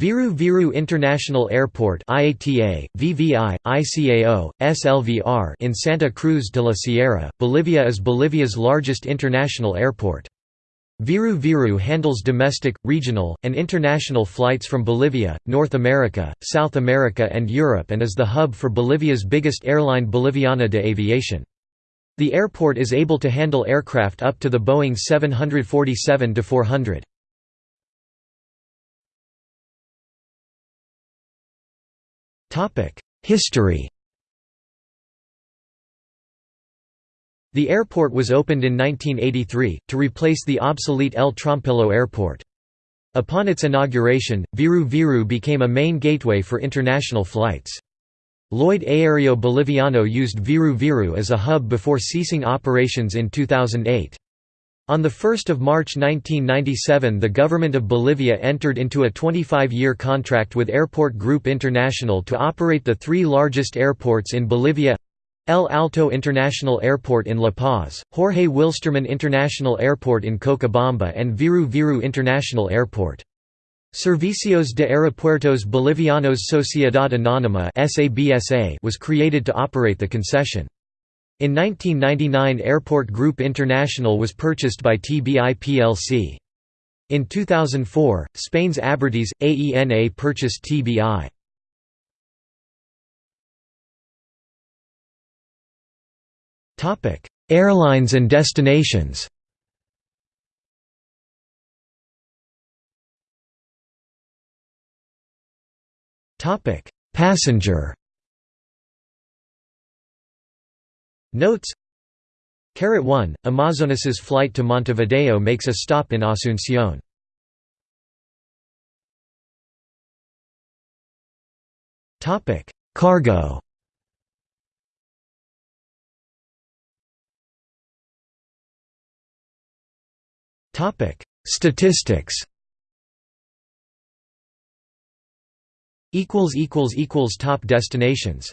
Viru Viru International Airport IATA, VVI, ICAO, SLVR in Santa Cruz de la Sierra, Bolivia is Bolivia's largest international airport. Viru Viru handles domestic, regional, and international flights from Bolivia, North America, South America and Europe and is the hub for Bolivia's biggest airline Boliviana de Aviación. The airport is able to handle aircraft up to the Boeing 747-400. History The airport was opened in 1983, to replace the obsolete El Trompillo Airport. Upon its inauguration, Viru Viru became a main gateway for international flights. Lloyd Aéreo Boliviano used Viru Viru as a hub before ceasing operations in 2008. On 1 March 1997 the government of Bolivia entered into a 25-year contract with Airport Group International to operate the three largest airports in Bolivia El Alto International Airport in La Paz, Jorge Wilstermann International Airport in Cochabamba and Viru Viru International Airport. Servicios de Aeropuertos Bolivianos Sociedad Anónima was created to operate the concession. In 1999 Airport Group International was purchased by TBI plc. In 2004, Spain's Abertis, AENA purchased TBI. Airlines and destinations Passenger Notes. Carat 1, Amazonas's flight to Montevideo makes a stop in Asunción. Cargo. Statistics. Top destinations